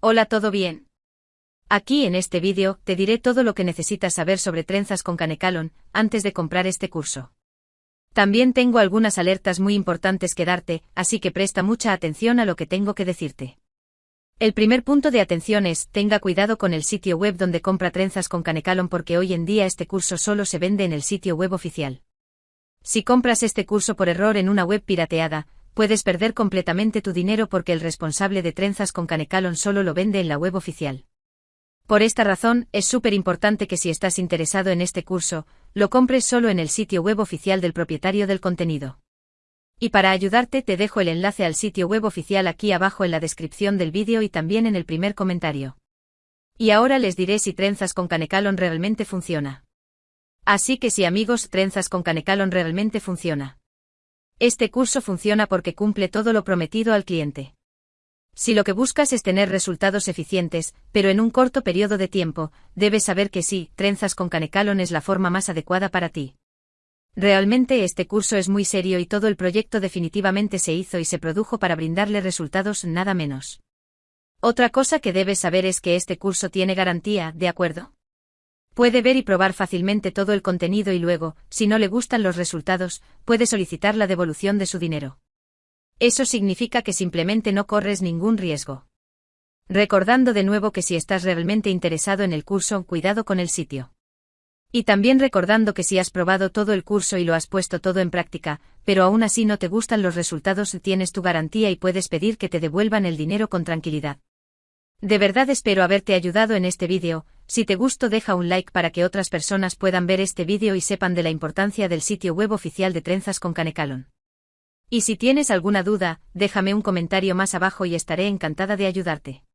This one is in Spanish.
Hola, ¿todo bien? Aquí en este vídeo te diré todo lo que necesitas saber sobre trenzas con Canecalon antes de comprar este curso. También tengo algunas alertas muy importantes que darte, así que presta mucha atención a lo que tengo que decirte. El primer punto de atención es, tenga cuidado con el sitio web donde compra trenzas con Canecalon porque hoy en día este curso solo se vende en el sitio web oficial. Si compras este curso por error en una web pirateada, puedes perder completamente tu dinero porque el responsable de trenzas con Canecalon solo lo vende en la web oficial. Por esta razón, es súper importante que si estás interesado en este curso, lo compres solo en el sitio web oficial del propietario del contenido. Y para ayudarte te dejo el enlace al sitio web oficial aquí abajo en la descripción del vídeo y también en el primer comentario. Y ahora les diré si Trenzas con Canecalon realmente funciona. Así que si amigos, Trenzas con Canecalon realmente funciona. Este curso funciona porque cumple todo lo prometido al cliente. Si lo que buscas es tener resultados eficientes, pero en un corto periodo de tiempo, debes saber que sí, trenzas con Canecalon es la forma más adecuada para ti. Realmente este curso es muy serio y todo el proyecto definitivamente se hizo y se produjo para brindarle resultados nada menos. Otra cosa que debes saber es que este curso tiene garantía, ¿de acuerdo? Puede ver y probar fácilmente todo el contenido y luego, si no le gustan los resultados, puede solicitar la devolución de su dinero. Eso significa que simplemente no corres ningún riesgo. Recordando de nuevo que si estás realmente interesado en el curso, cuidado con el sitio. Y también recordando que si has probado todo el curso y lo has puesto todo en práctica, pero aún así no te gustan los resultados, tienes tu garantía y puedes pedir que te devuelvan el dinero con tranquilidad. De verdad espero haberte ayudado en este vídeo, si te gustó deja un like para que otras personas puedan ver este vídeo y sepan de la importancia del sitio web oficial de Trenzas con Canecalon. Y si tienes alguna duda, déjame un comentario más abajo y estaré encantada de ayudarte.